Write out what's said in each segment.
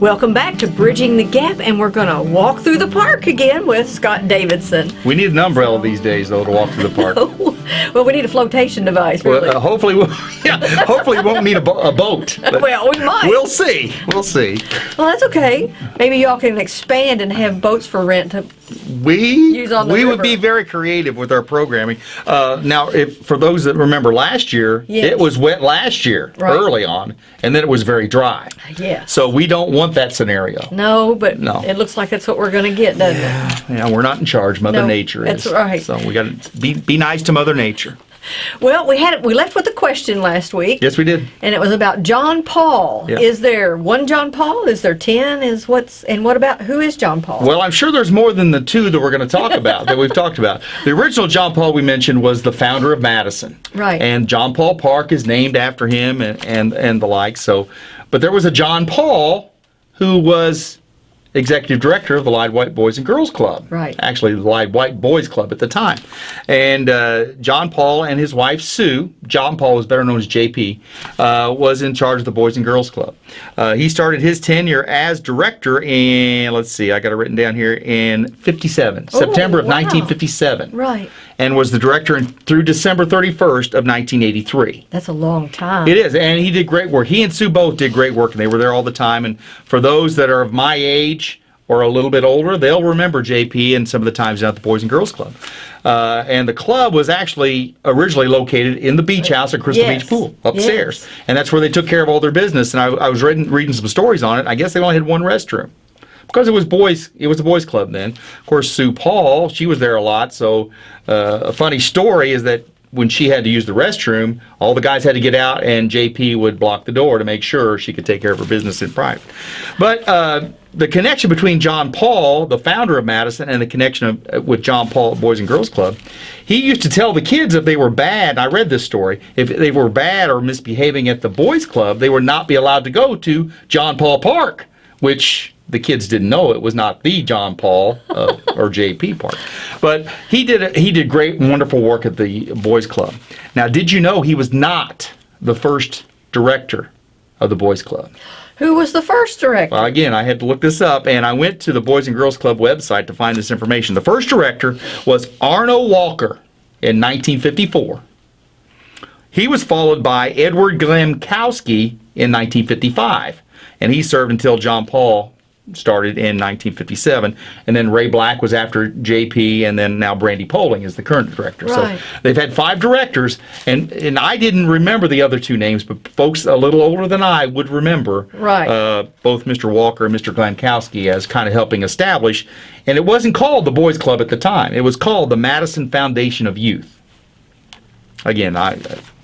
Welcome back to Bridging the Gap, and we're going to walk through the park again with Scott Davidson. We need an umbrella these days, though, to walk through the park. well, we need a flotation device, really. Well, uh, hopefully, we'll, yeah, hopefully, we won't need a, bo- a boat. Well, we might. We'll see. We'll see. well, that's okay. Maybe y'all can expand and have boats for rent. To, We we would be very creative with our programming. Uh, now, if for those that remember last year, Yes. it was wet last year, Right. early on, and then it was very dry. yes. So we don't want that scenario. no, but No. it looks like that's what we're going to get, doesn't it? Yeah, we're not in charge. Mother No, Nature is. that's right. So we got to be be nice to Mother Nature. Well, we had we left with a question last week. Yes, we did. And it was about John Paul. Yeah. Is there one John Paul? Is there ten? Is what's and what about who is John Paul? Well, I'm sure there's more than the two that we're going to talk about that we've talked about. The original John Paul we mentioned was the founder of Madison, Right. And John Paul Park is named after him, and and, and the like. So, but there was a John Paul who was executive director of the Lide White Boys and Girls Club. Right. Actually, the Lide White Boys Club at the time, and uh, John Paul and his wife Sue. John Paul was better known as JP, uh, was in charge of the Boys and Girls Club. Uh, he started his tenure as director in let's see, I got it written down here in '57, September of wow. 1957, right. and was the director in, through December 31st of 1983. That's a long time. It is, and he did great work. He and Sue both did great work, and they were there all the time. And for those that are of my age or a little bit older, they'll remember JP and some of the times at the Boys and Girls Club. Uh, and the club was actually originally located in the beach house at Crystal Yes. Beach Pool upstairs, Yes. and that's where they took care of all their business. And I, I was reading, reading some stories on it. I guess they only had one restroom because it was boys it was a boys club then of course sue paul she was there a lot so uh, a funny story is that when she had to use the restroom all the guys had to get out and jp would block the door to make sure she could take care of her business in private but uh, the connection between john paul the founder of madison and the connection of, uh, with john paul at boys and girls club he used to tell the kids if they were bad i read this story if they were bad or misbehaving at the boys club they would not be allowed to go to john paul park which the kids didn't know it was not the John Paul uh, or JP Park. But he did he did great, wonderful work at the boys club. Now, did you know he was not the first director of the boys club? Who was the first director? Well, again, I had to look this up, and I went to the Boys and Girls Club website to find this information. The first director was Arno Walker in 1954. He was followed by Edward Glemkowski in 1955, and he served until John Paul started in 1957. And then Ray Black was after JP, and then now Brandy Poling is the current director. Right. So they've had five directors, and, and I didn't remember the other two names, but folks a little older than I would remember Right. uh, both Mr. Walker and Mr. Glankowski as kind of helping establish. And it wasn't called the Boys Club at the time. It was called the Madison Foundation of Youth. Again, I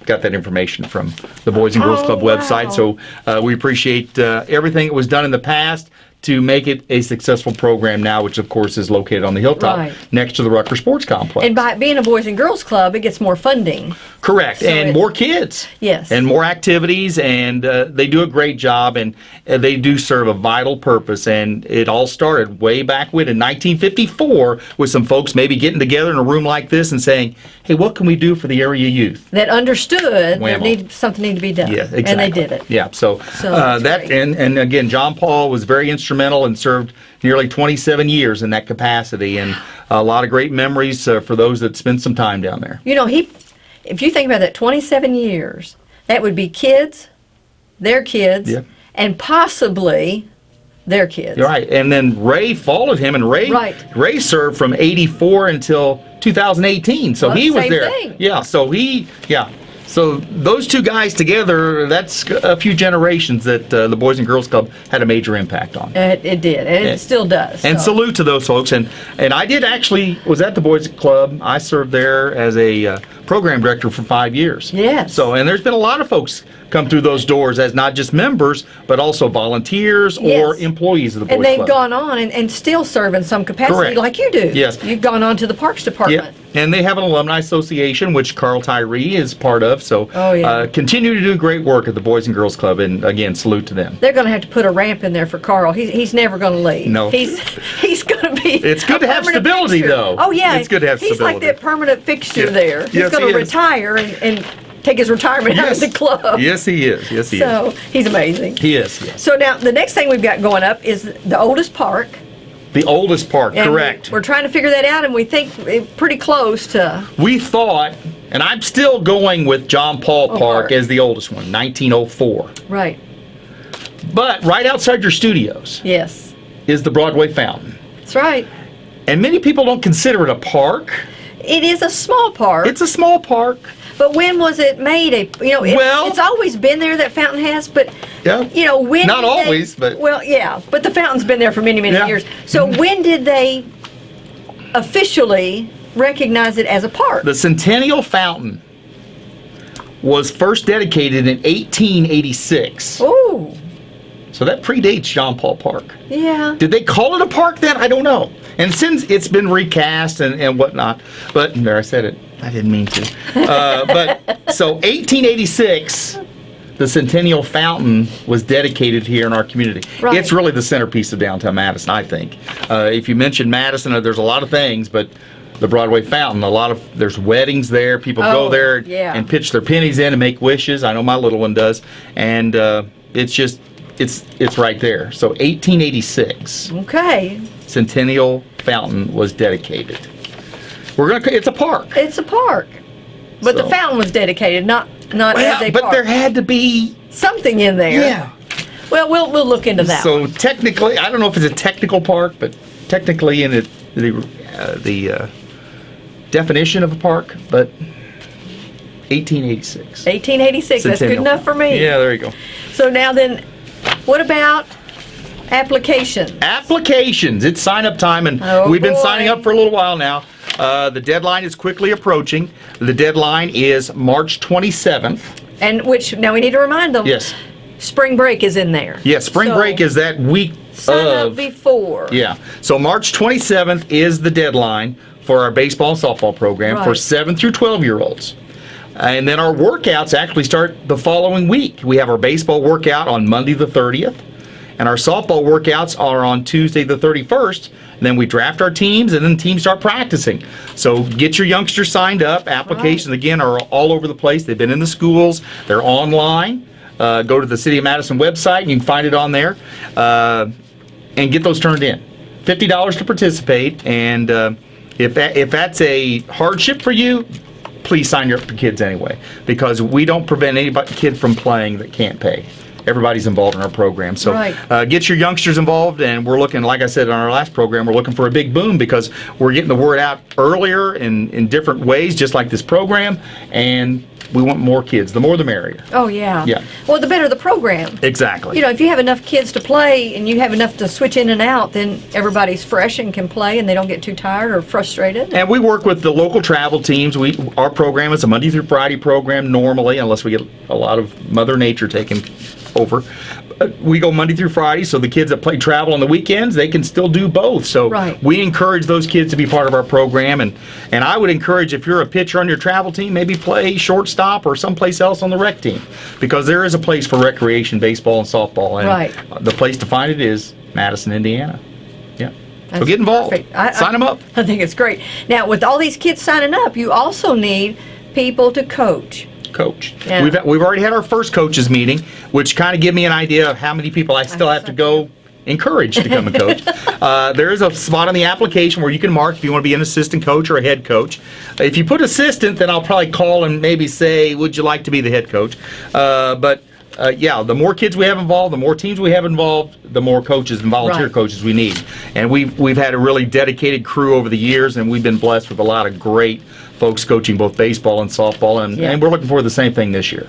got that information from the Boys and Girls Oh, Club wow. website. So uh, we appreciate uh, everything that was done in the past to make it a successful program now, which of course is located on the hilltop Right. next to the Rucker Sports Complex. and by it being a Boys and Girls Club, it gets more funding. Correct, So and it- more kids. Yes. and more activities, and uh, they do a great job, and uh, they do serve a vital purpose. And it all started way back when in 1954 with some folks maybe getting together in a room like this and saying, "Hey, what can we do for the area youth?" That understood Whammo. need, something needed to be done. Yeah, exactly. And they did it. Yeah, so, So uh, that great. and and again, John Paul was very instrumental and served nearly 27 years in that capacity, and a lot of great memories uh, for those that spent some time down there. You know, he, if you think about that, 27 years, that would be kids, their kids, Yeah. and possibly their kids. Right. And then Ray followed him, and Ray Right. Ray served from '84 until 2018. So Well, he was there. thing. Yeah. So he, yeah. So those two guys together, that's a few generations that uh, the Boys and Girls Club had a major impact on. It, it did, and Yeah. it still does. And so. salute to those folks. And and I did actually was at the Boys Club. I served there as a uh, program director for five years. Yes. So and there's been a lot of folks come through those doors as not just members but also volunteers or employees of the Boys And they've Club. gone on and, and still serve in some capacity Correct. like you do. Yes. You've gone on to the Parks Department. Yeah, and they have an alumni association which Carl Tyree is part of. So Oh, yeah. uh, continue to do great work at the Boys and Girls Club, and again, salute to them. They're going to have to put a ramp in there for Carl. He's, he's never going to leave. No. He's he's going to be. It's good to have stability, fixture. though. Oh yeah, It's good to have He's like that permanent fixture Yeah. there. He's Yes, going to retire and, and take his retirement out of the club. Yes, he is. Yes, he So is. So he's amazing. He is. Yes. So now the next thing we've got going up is the oldest park. The oldest park, And correct. We're trying to figure that out, and we think pretty close to. We thought, and I'm still going with John Paul Oh, Park Park. as the oldest one, 1904. Right. But right outside your studios Yes. is the Broadway Fountain. That's right. And many people don't consider it a park. It is a small park, It's a small park. but when was it made? A you know, it, Well- it's always been there. That fountain has, but Yeah. you know when? Not did they- always, but- well, yeah. But the fountain's been there for many, many Yeah. years. So mm-hmm. when did they officially recognize it as a park? The Centennial Fountain was first dedicated in 1886. Ooh, So that predates John Paul Park. yeah. Did they call it a park then? I don't know. And since it's been recast and, and whatnot, but there I said it. I didn't mean to. Uh, but so 1886, the Centennial Fountain was dedicated here in our community. Right. It's really the centerpiece of downtown Madison, I think. Uh, if you mention Madison, uh, there's a lot of things, but the Broadway Fountain, a lot of there's weddings there. People go Oh, there yeah. and pitch their pennies in and make wishes. I know my little one does, and uh, it's just it's it's right there. So 1886. Okay, Centennial Fountain was dedicated. We're gonna. It's a park. it's a park, but the fountain was dedicated, not not as Well, a but park. there had to be. Something in there. Yeah. Well, we'll we'll look into that. So technically, I don't know if it's a technical park, but technically in it, the uh, the uh, definition of a park, but 1886. 1886. That's good enough for me. Yeah, there you go. So now then, what about application? Applications. It's sign up time, and Oh, we've been boy. signing up for a little while now. Uh, the deadline is quickly approaching. The deadline is March 27th. And which now we need to remind them. Yes. Spring break is in there. Yes, spring So, break is that week sign up before. Yeah. So March 27th is the deadline for our baseball and softball program for 7 through 12 year olds. And then our workouts actually start the following week. We have our baseball workout on Monday the 30th, and our softball workouts are on Tuesday the 31st. And then we draft our teams, and then teams start practicing. So get your youngsters signed up. Applications, again, are all over the place. They've been in the schools, they're online. Uh, go to the City of Madison website, and you can find it on there. Uh, and get those turned in. Fifty dollars to participate, and uh, if that if that's a hardship for you, please sign your kids anyway, because we don't prevent any kid from playing that can't pay. Everybody's involved in our program, so Right. uh, get your youngsters involved. And we're looking, like I said on our last program, we're looking for a big boom because we're getting the word out earlier in in different ways, just like this program, and we want more kids. The more, the merrier. Oh yeah. Yeah. Well, the better the program. Exactly. You know, if you have enough kids to play and you have enough to switch in and out, then everybody's fresh and can play, and they don't get too tired or frustrated. And we work with the local travel teams. We our program is a Monday through Friday program normally, unless we get a lot of Mother Nature taking over. But we go Monday through Friday, so the kids that play travel on the weekends they can still do both. So Right. we encourage those kids to be part of our program, and and I would encourage if you're a pitcher on your travel team, maybe play shortstop or someplace else on the rec team, because there is a place for recreation baseball and softball, and Right. the place to find it is Madison, Indiana. Yeah. so get involved. I- Sign I- them up. I think it's great. Now, with all these kids signing up, you also need people to coach. Coach. Yeah. We've we've already had our first coaches meeting, which kind of give me an idea of how many people I still have to go encourage to come and coach. uh, there is a spot on the application where you can mark if you want to be an assistant coach or a head coach. If you put assistant, then I'll probably call and maybe say, "Would you like to be the head coach?" Uh, but uh, yeah, the more kids we have involved, the more teams we have involved, the more coaches and volunteer Right. coaches we need. And we've we've had a really dedicated crew over the years, and we've been blessed with a lot of great folks coaching both baseball and softball, and, Yeah. and we're looking for the same thing this year.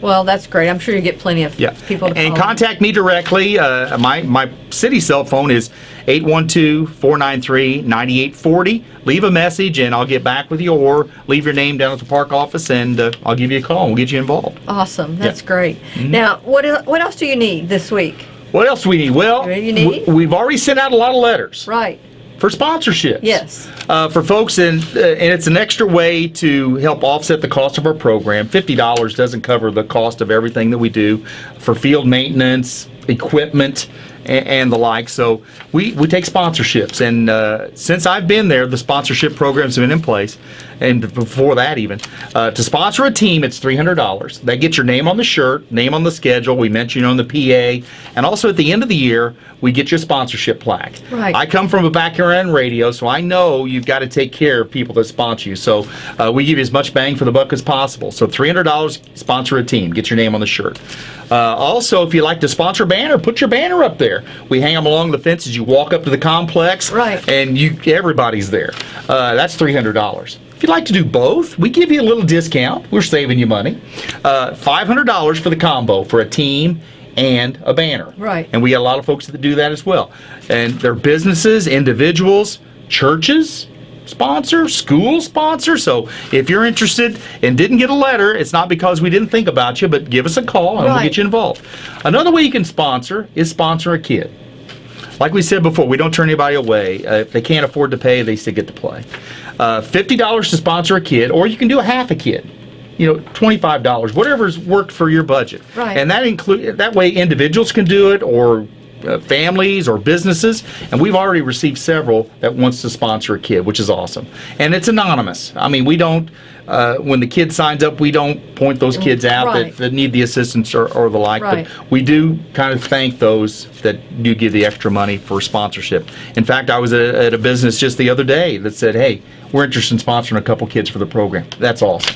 Well, that's great. I'm sure you get plenty of Yeah. people to and contact me directly. Uh, my my city cell phone is 812-493-9840. Leave a message and I'll get back with you, or leave your name down at the park office and uh, I'll give you a call and we'll get you involved. Awesome. That's Yeah. great. Mm-hmm. Now, what what else do you need this week? What else do we need? Well, need? we've already sent out a lot of letters Right. For sponsorships. Yes. uh, for folks, and uh, and it's an extra way to help offset the cost of our program. Fifty dollars doesn't cover the cost of everything that we do for field maintenance, equipment, and, and the like. So we, we take sponsorships, and uh, since I've been there, the sponsorship programs have been in place, and before that even, uh, to sponsor a team, it's three hundred dollars. That gets your name on the shirt, name on the schedule. We mention you on the PA, and also at the end of the year, we get your sponsorship plaque. Right. I come from a background in radio, so I know you've got to take care of people that sponsor you. So uh, we give you as much bang for the buck as possible. So three hundred dollars, sponsor a team, get your name on the shirt. Uh, also, if you like to sponsor a banner, put your banner up there. We hang them along the fence as you walk up to the complex, Right. And you, everybody's there. Uh, that's three hundred dollars. If you'd like to do both, we give you a little discount. We're saving you money. Uh, Five hundred dollars for the combo for a team and a banner. Right. And we got a lot of folks that do that as well. And they're businesses, individuals, churches sponsor, school sponsor. So if you're interested and didn't get a letter, it's not because we didn't think about you, but give us a call and we'll get you involved. Another way you can sponsor is sponsor a kid. Like we said before, we don't turn anybody away. Uh, if they can't afford to pay, they still get to play. Uh, $50 to sponsor a kid, or you can do a half a kid. You know, twenty-five dollars, whatever's worked for your budget. Right. And that include that way individuals can do it, or uh, families, or businesses. And we've already received several that wants to sponsor a kid, which is awesome. And it's anonymous. I mean, we don't. Uh, when the kid signs up, we don't point those kids out Right. that, that need the assistance or, or the like. Right. But we do kind of thank those that do give the extra money for sponsorship. In fact, I was at, at a business just the other day that said, "Hey, we're interested in sponsoring a couple kids for the program." That's awesome.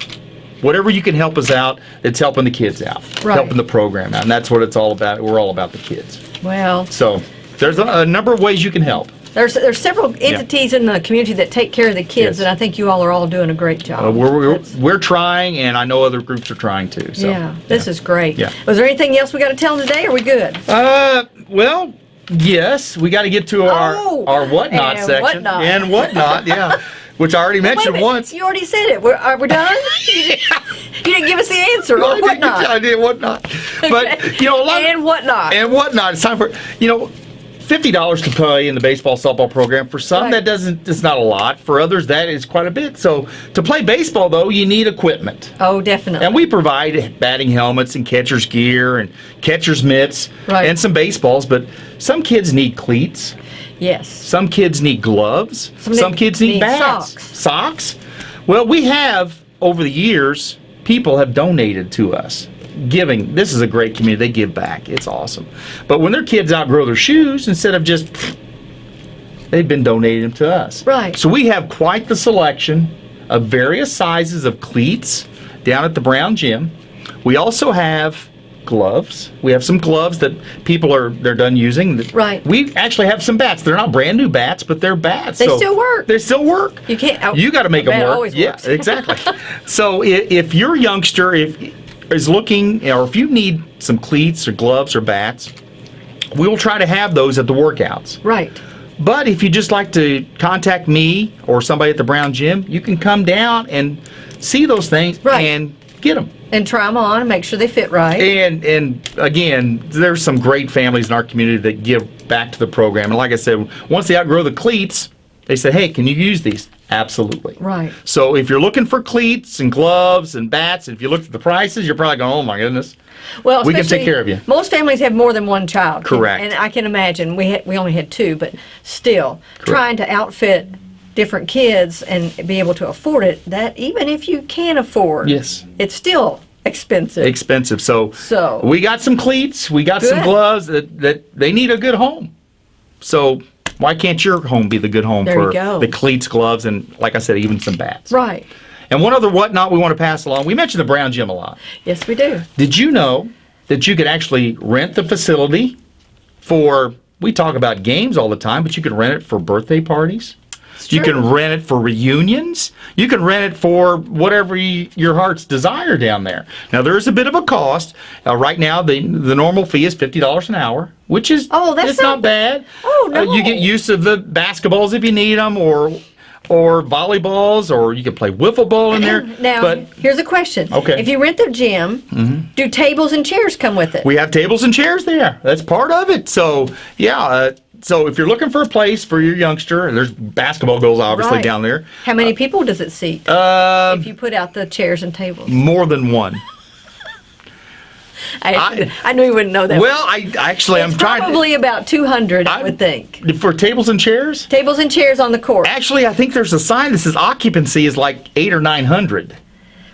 Whatever you can help us out, it's helping the kids out, Right. helping the program out, and that's what it's all about. We're all about the kids. Well, So there's a, a number of ways you can help. there's there's several entities in the community that take care of the kids, Yes. and I think you all are all doing a great job. Uh, we're, we're, we're trying, and I know other groups are trying too. So yeah, this is great. Yeah. Was there anything else we got to tell them today? Or are we good? Uh, well, yes, we got to get to our Oh, our whatnot and section whatnot. and whatnot. Yeah, which I already mentioned once. You already said it. We're, are we done? you, didn't, you didn't give us the answer. I Or did- whatnot? I did whatnot. But you know, a lot and whatnot. and whatnot. It's time for you know. Fifty dollars to play in the baseball softball program. For some, Right. that doesn't. It's not a lot. For others, that is quite a bit. So, to play baseball, though, you need equipment. oh, definitely. And we provide batting helmets and catcher's gear and catcher's mitts Right. and some baseballs, but some kids need cleats. Yes. Some kids need gloves. Some Some, need- kids need, need bats. socks. Socks. Well, we have over the years, people have donated to us. Giving. This is a great community. They give back. It's awesome. But when their kids outgrow their shoes, instead of just they've been donating them to us. Right. So we have quite the selection of various sizes of cleats down at the Brown Gym. We also have gloves. We have some gloves that people are they're done using. Right. We actually have some bats. They're not brand new bats, but they're bats. They still work. They still work. You can't- oh, You got to make a them work. always yeah, works. exactly. so if, if your youngster if is looking, or if you need some cleats or gloves or bats, we will try to have those at the workouts. Right. But if you just like to contact me or somebody at the Brown Gym, you can come down and see those things Right. and get them. And try them on and make sure they fit right. And and again, there's some great families in our community that give back to the program. And like I said, once they outgrow the cleats, they say, "Hey, can you use these?" Absolutely. Right. So if you're looking for cleats and gloves and bats, and if you look at the prices, you're probably going, "Oh my goodness." Well, We can take care of you. Most families have more than one child. Correct. And I can imagine we had, we only had two, but still trying to outfit different kids and be able to afford it. That even if you can afford, Yes. it's still expensive. Expensive. So So- we got some cleats, we got some gloves that that they need a good home. So why can't your home be the good home There for go. the cleats, gloves, and like I said, even some bats? right. And one other whatnot we want to pass along. We mentioned the Brown Gym a lot. Yes, we do. Did you know that you could actually rent the facility for? We talk about games all the time, but you could rent it for birthday parties. You can rent it for reunions. You can rent it for whatever you, your heart's desire down there. Now there is a bit of a cost. Uh, right now, the the normal fee is fifty dollars an hour, which is Oh, that's it's not, not- bad. Oh, Uh, you get use of the basketballs if you need them, or or volleyballs, or you can play wiffle ball in there. Now, but here's a question. Okay. If you rent the gym, do tables and chairs come with it? We have tables and chairs there. That's part of it. So yeah. Uh, so if you're looking for a place for your youngster, and there's basketball goals obviously Right. down there. How many people does it seat Uh, if you put out the chairs and tables? more than one. I, I knew you wouldn't know that. Well, I actually I'm trying probably about 200, I I'm- would think. for tables and chairs. Tables and chairs on the court. Actually, I think there's a sign that says occupancy is like eight or nine hundred.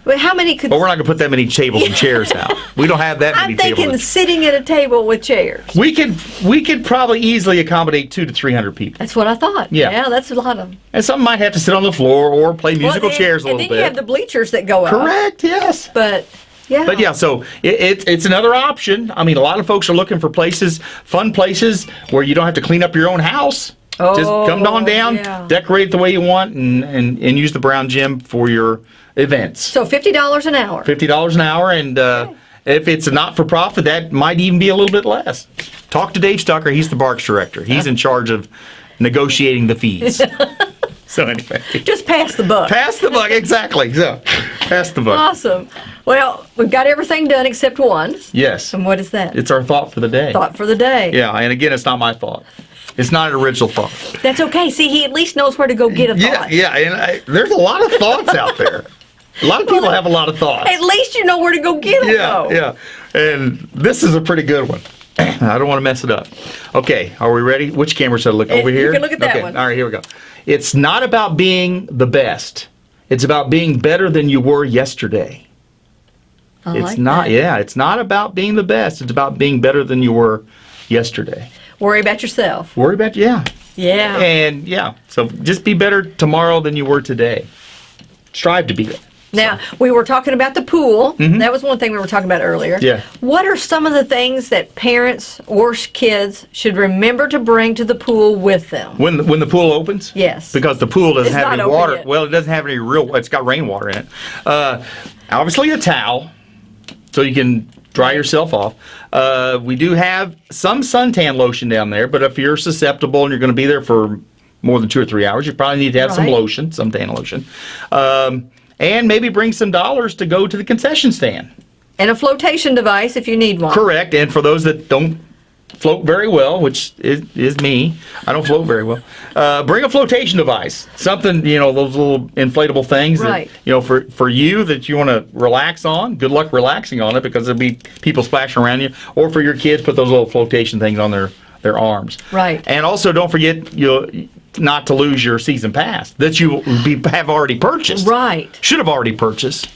But how many could? But we're not gonna put that many tables and chairs out. We don't have that many I'm thinking sitting at a table with chairs. We could we could probably easily accommodate two to three hundred people, That's what I thought. Yeah. Yeah, that's a lot of them. and some might have to sit on the floor or play musical Well, and- chairs a and little then you have the bleachers that go up. Correct. Yes. But yeah. But yeah, so it, it, it's another option. I mean, a lot of folks are looking for places, fun places where you don't have to clean up your own house. Just come on Oh, down, yeah. decorate it the way you want, and, and, and use the brown gym for your events. So fifty dollars an hour. Fifty dollars an hour, and uh, if it's a not for profit, that might even be a little bit less. Talk to Dave Stucker. He's the Parks director. He's in charge of negotiating the fees. so anyway, Just pass the buck. pass the buck. Exactly. So pass the buck. Awesome. Well, we've got everything done except one. Yes, And what is that? it's our thought for the day. thought for the day. Yeah, and again, it's not my thought. It's not an original thought. That's okay. See, he at least knows where to go get a Yeah, thought. yeah, and I, there's a lot of thoughts out there. A lot of people have a lot of thoughts. At least you know where to go get them. Yeah, though. yeah. And this is a pretty good one. I don't want to mess it up. Okay, are we ready? Which camera should I look Eh, over you here? can look at that okay. one. All right, here we go. It's not about being the best. It's about being better than you were yesterday. I it's like not that. yeah, it's not about being the best. It's about being better than you were yesterday. Worry about yourself. Worry about yeah. Yeah. And yeah, so just be better tomorrow than you were today. Strive to be that. Now, we were talking about the pool. That was one thing we were talking about earlier. Yeah. What are some of the things that parents or kids should remember to bring to the pool with them? When the, when the pool opens? Yes. Because the pool doesn't It's have any water. yet. Well, it doesn't have any real. It's got rainwater in it. Uh, obviously, a towel, so you can dry yourself off. Uh, we do have some suntan lotion down there, but if you're susceptible and you're going to be there for more than two or three hours, you probably need to have some lotion, some tan lotion, um, and maybe bring some dollars to go to the concession stand. And a flotation device if you need one. Correct. And for those that don't float very well, which is, is me, I don't float very well. Uh, bring a flotation device, something you know, those little inflatable things. Right. That, you know, for for you that you want to relax on. Good luck relaxing on it because there'll be people splashing around you. Or for your kids, put those little flotation things on their their arms. Right. And also, don't forget you not to lose your season pass that you be, have already purchased. Right. Should have already purchased.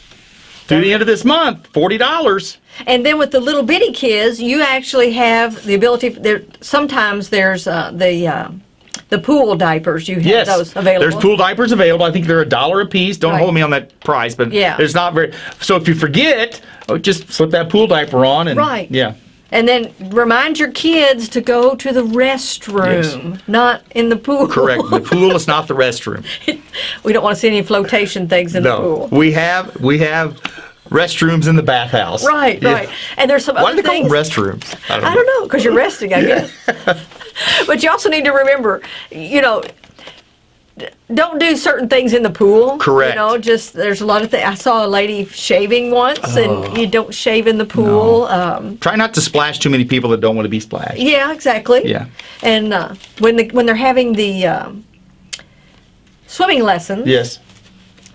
Through the end of this month, forty dollars. And then with the little bitty kids, you actually have the ability. There sometimes there's uh, the uh, the pool diapers. You have Yes, those available. There's pool diapers available. I think they're a dollar a piece. Don't Right. hold me on that price, but Yeah. there's not very. So if you forget, oh, just slip that pool diaper on and Right. Yeah, And then remind your kids to go to the restroom, not in the pool. correct. the pool is not the restroom. we don't want to see any flotation things in the pool. we have we have restrooms in the bathhouse. Right, Yeah. right. And there's some Why other do they call them restrooms? I don't, know because you're resting, I guess. but you also need to remember, you know, don't do certain things in the pool. Correct. You know, just there's a lot of things. I saw a lady shaving once, Oh. and you don't shave in the pool. Um, Try not to splash too many people that don't want to be splashed. yeah, exactly. Yeah. And uh, when the when they're having the um, swimming lessons, Yes.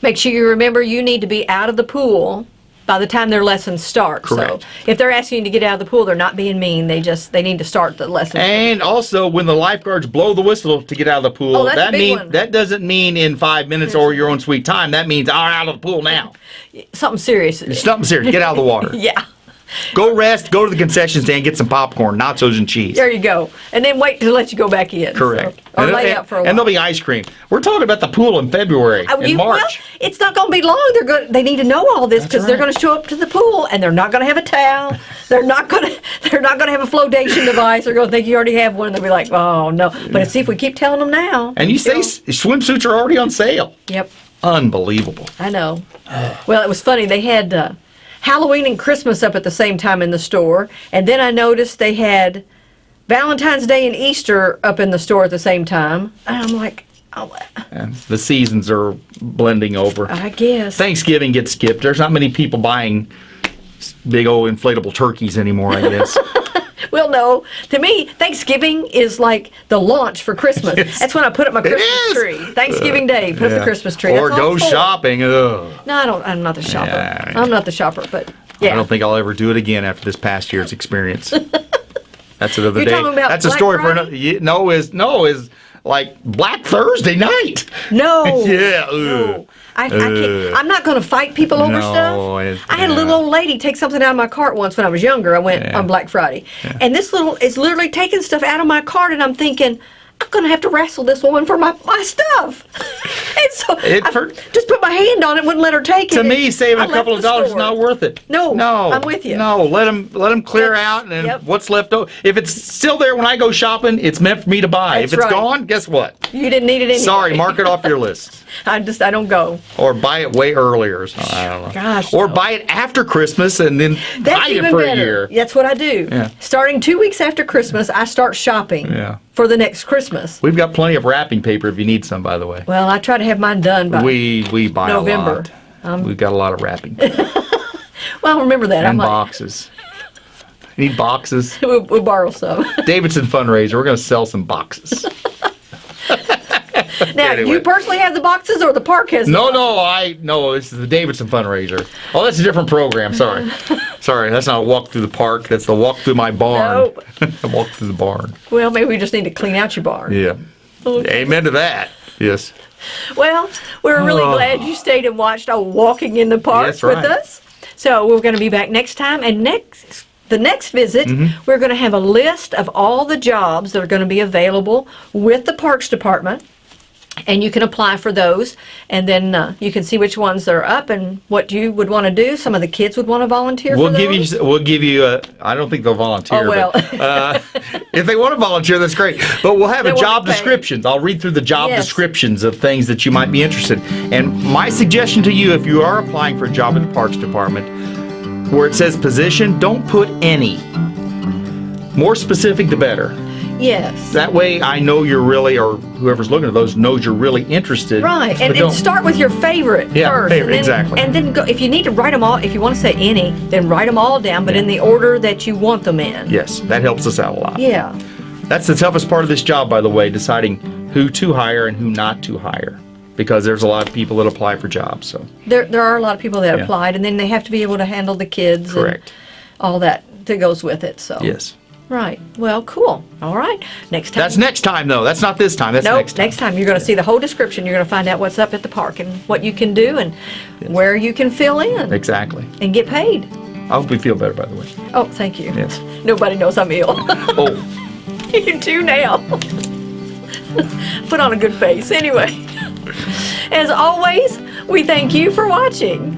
make sure you remember you need to be out of the pool by the time their lessons start. Correct. So if they're asking you to get out of the pool, they're not being mean. They just they need to start the lesson. And also, when the lifeguards blow the whistle to get out of the pool, Oh, that big mean that doesn't mean in five minutes or your own sweet time. That means I'm out of the pool now. Something serious. Something serious. Get out of the water. Yeah. Go rest. Go to the concession stand. Get some popcorn, nachos, and cheese. There you go. And then wait to let you go back in. Correct. So, or and, lay out for a while. and there'll be ice cream. We're talking about the pool in February in you- March. Well, it's not going to be long. They're going. They need to know all this because they're going to show up to the pool and they're not going to have a towel. They're not going to. They're not going to have a flotation device. They're going to think you already have one. They'll be like, oh no. But see if we keep telling them now. and you say swimsuits are already on sale. Yep. Unbelievable. I know. Well, it was funny. They had uh, Halloween and Christmas up at the same time in the store, and then I noticed they had Valentine's Day and Easter up in the store at the same time. And I'm like, oh, And the seasons are blending over. I guess. Thanksgiving gets skipped. There's not many people buying big old inflatable turkeys anymore, I guess. Well, no. To me, Thanksgiving is like the launch for Christmas. Yes. That's when I put up my Christmas is. tree. Thanksgiving uh, Day, put up the Christmas tree. Or That's go shopping. Ugh. No, I don't. I'm not the shopper. Yeah. I'm not the shopper, but Yeah. I don't think I'll ever do it again after this past year's experience. That's another You're day. talking about That's a Black story for another. yeah, No, is no is like Black Thursday night. No. Yeah. No. I, I can't. I'm not going to fight people over No, stuff. it- I had a little old lady take something out of my cart once when I was younger. I went Yeah. on Black Friday. And this little is literally taking stuff out of my cart, and I'm thinking, I'm going to have to wrestle this woman for my, my stuff. so for- just put my hand on it, wouldn't let her take it. To me, saving I a couple of dollars is not worth it. No, no, I'm with you. No, let them let them clear That's- out, and then yep. what's left over. If it's still there when I go shopping, it's meant for me to buy. That's if it's right. gone, guess what? You didn't need it anyway. Sorry, mark it off your list. I just, I don't go. Or buy it way earlier. Or something. I don't know. Gosh, Or no. buy it after Christmas and then That's buy it for better. a year. That's what I do. Yeah. Starting two weeks after Christmas, I start shopping Yeah. For the next Christmas. We've got plenty of wrapping paper if you need some, by the way. Well, I try to have mine done by. We we buy November. a lot. Um, We've got a lot of wrapping paper well, remember that. And boxes. You need boxes? We'll, we'll borrow some. Davidson fundraiser. We're going to sell some boxes. now, Anyway. you personally have the boxes, or the park has? No, no, I no. This is the Davidson fundraiser. Oh, that's a different program. Sorry, sorry. That's not a walk through the park. That's the walk through my barn. Nope. walk through the barn. Well, maybe we just need to clean out your barn. Yeah. Okay. Amen to that. Yes. Well, we're really Oh. glad you stayed and watched our walking in the park That's with right. us. So we're going to be back next time, and next the next visit, Mm-hmm. we're going to have a list of all the jobs that are going to be available with the Parks Department. And you can apply for those, and then uh, you can see which ones are up and what you would want to do. Some of the kids would want to volunteer. We'll for give you. We'll give you. A, I don't think they'll volunteer. Oh, well. But, uh, if they want to volunteer, that's great. But we'll have They a job descriptions. I'll read through the job Yes. descriptions of things that you might be interested. And my suggestion to you, if you are applying for a job in the Parks Department, where it says position, don't put any. More specific, the better. Yes. That way, I know you're really, or whoever's looking at those knows you're really interested. Right, and, start with your favorite Yeah, first. favorite, and then, exactly. And then go, if you need to write them all, if you want to say any, then write them all down, but in the order that you want them in. Yes, that helps us out a lot. Yeah. That's the toughest part of this job, by the way, deciding who to hire and who not to hire. Because there's a lot of people that apply for jobs. So There, there are a lot of people that Yeah. applied, and then they have to be able to handle the kids Correct. and all that that goes with it. So yes, right. Well, cool. All right. Next time. that's next time though. That's not this time. That's Nope, next time. you're going to see the whole description. You're going to find out what's up at the park and what you can do and where you can fill in Exactly. and get paid. I hope we feel better, by the way. Oh, thank you. Yes. Nobody knows I'm ill. Oh, you do now. Put on a good face. Anyway, as always, we thank you for watching.